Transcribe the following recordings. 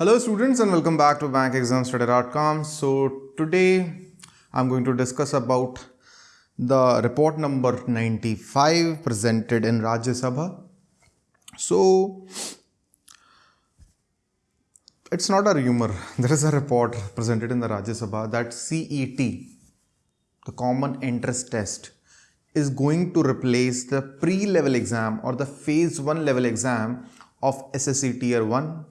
Hello students and welcome back to bankexamstudy.com. So today I'm going to discuss about the report number 95 presented in Rajya Sabha. So it's not a rumor. There is a report presented in the Rajya Sabha that CET, the common entrance test, is going to replace the pre-level exam or the phase 1 level exam of SSC tier 1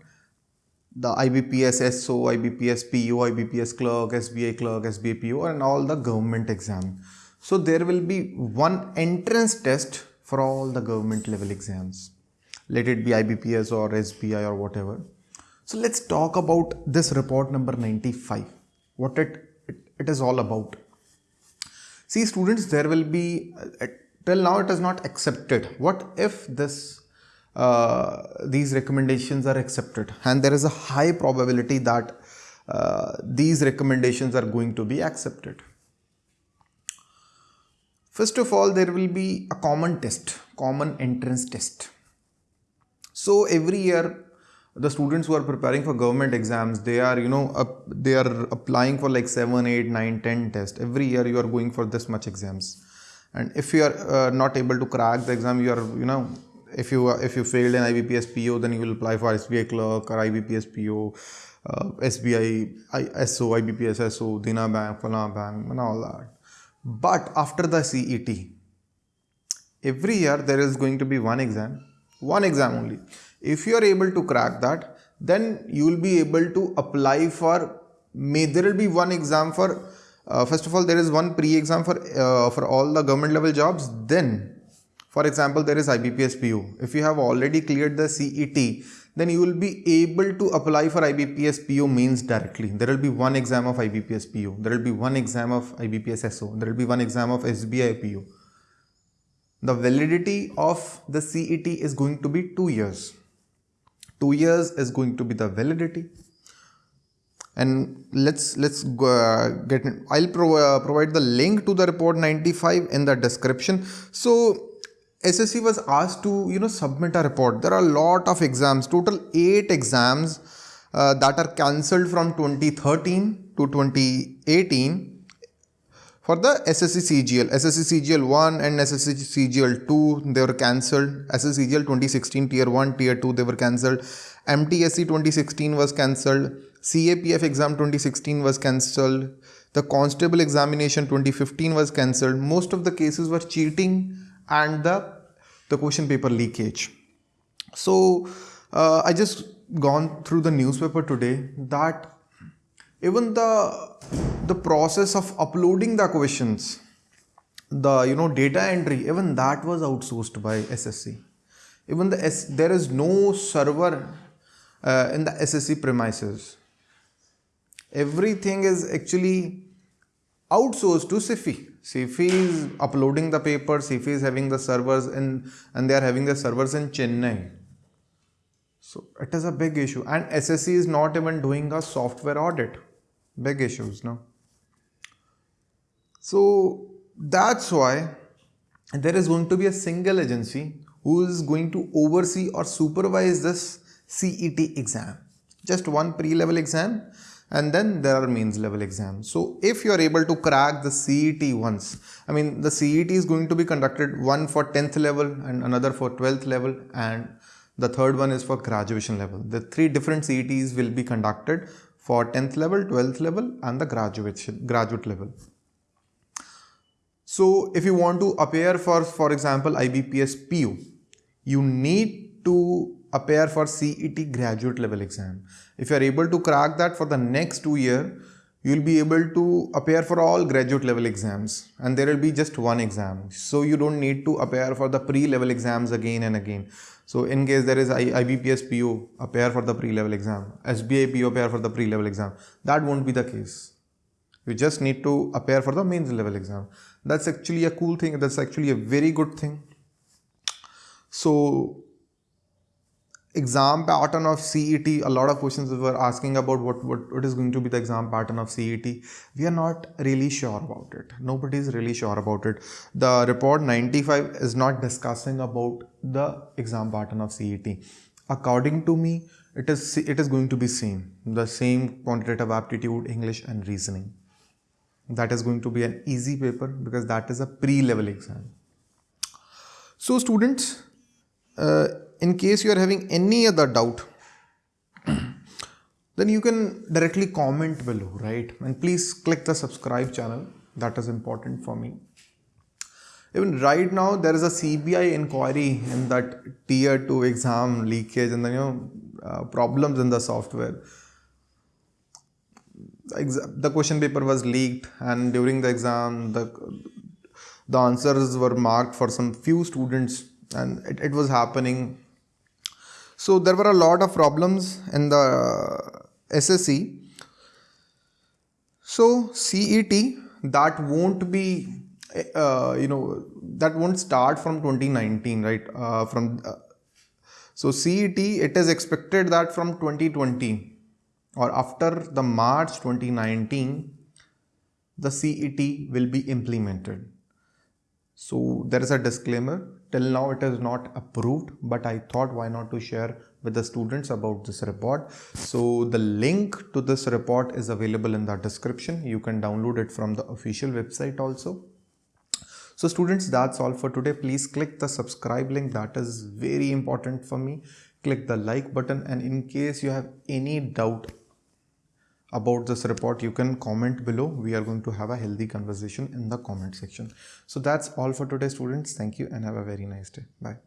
the IBPS SO, IBPS PO, IBPS clerk, SBI clerk, SBI PO and all the government exam. So there will be one entrance test for all the government level exams. Let it be IBPS or SBI or whatever. So let's talk about this report number 95. What it, it, it is all about. See students, there will be, uh, till now it is not accepted. What if this these recommendations are accepted and there is a high probability that uh, these recommendations are going to be accepted. First of all, there will be a common test, common entrance test. So every year, the students who are preparing for government exams, they are, you know, uh, they are applying for like 7, 8, 9, 10 tests. Every year you are going for this much exams. And if you are uh, not able to crack the exam, you are, you know, if you if you failed in IBPS PO, then you will apply for SBI clerk or IBPS PO, uh, SBI I, SO, IBPS SO, Dena Bank, Fala Bank, and all that. But after the CET, every year there is going to be one exam, one exam only. If you are able to crack that, then you will be able to apply for. May there will be one exam for. Uh, first of all, there is one pre-exam for uh, for all the government level jobs. Then for example, there is IBPS PO. If you have already cleared the CET, then you will be able to apply for IBPS PO means directly. There will be one exam of IBPS PO. There will be one exam of IBPS SO. There will be one exam of SBI PO. The validity of the CET is going to be two years. Two years is going to be the validity and let's let's uh, get i'll pro uh, provide the link to the report 95 in the description so SSC was asked to you know submit a report. There are a lot of exams, total eight exams uh, that are cancelled from 2013 to 2018 for the SSC CGL. SSC CGL 1 and SSC CGL 2 they were cancelled. SSC CGL 2016 tier 1, tier 2 they were cancelled. MTSC 2016 was cancelled. CAPF exam 2016 was cancelled. The constable examination 2015 was cancelled. Most of the cases were cheating and the, the question paper leakage. So uh, I just gone through the newspaper today that even the the process of uploading the questions the you know data entry even that was outsourced by ssc even the S, there is no server uh, in the ssc premises everything is actually outsourced to Sify. Sify is uploading the papers, Sify is having the servers in, and they are having the servers in Chennai. So it is a big issue and SSC is not even doing a software audit. Big issues, now. So that's why there is going to be a single agency who is going to oversee or supervise this CET exam. Just one pre-level exam and then there are mains level exams. So if you are able to crack the CET once, I mean the CET is going to be conducted one for 10th level and another for 12th level and the third one is for graduation level. The three different CETs will be conducted for 10th level, 12th level and the graduation, graduate level. So if you want to appear for, for example, IBPS PO, you need to appear for CET graduate level exam. If you are able to crack that for the next two year, you will be able to appear for all graduate level exams and there will be just one exam. So you don't need to appear for the pre-level exams again and again. So in case there is IBPS PO, appear for the pre-level exam, SBI PO, appear for the pre-level exam. That won't be the case. You just need to appear for the mains level exam. That's actually a cool thing. That's actually a very good thing. So exam pattern of CET, a lot of questions were asking about what, what, what is going to be the exam pattern of CET. We are not really sure about it. Nobody is really sure about it. The report 95 is not discussing about the exam pattern of CET. According to me, it is it is going to be same the same quantitative aptitude english and reasoning that is going to be an easy paper because that is a pre-level exam so students uh, in case you are having any other doubt then you can directly comment below right? And please click the subscribe channel. That is important for me. Even right now there is a cbi inquiry in that tier 2 exam leakage and then you know uh, problems in the software. The question paper was leaked and during the exam the the answers were marked for some few students and it, it was happening so there were a lot of problems in the sse so cet that won't be uh, you know that won't start from 2019 right? Uh, from uh, so cet it is expected that from 2020 or after the march 2019 the cet will be implemented. So there is a disclaimer till now it is not approved but i thought why not to share with the students about this report. So the link to this report is available in the description. You can download it from the official website also. So students that's all for today. Please click the subscribe link. That is very important for me. Click the like button. And in case you have any doubt about this report you can comment below. We are going to have a healthy conversation in the comment section. So that's all for today students. Thank you and have a very nice day. Bye